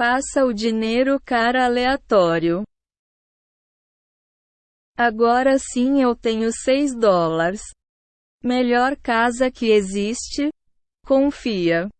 Passa o dinheiro cara aleatório. Agora sim eu tenho 6 dólares. Melhor casa que existe? Confia.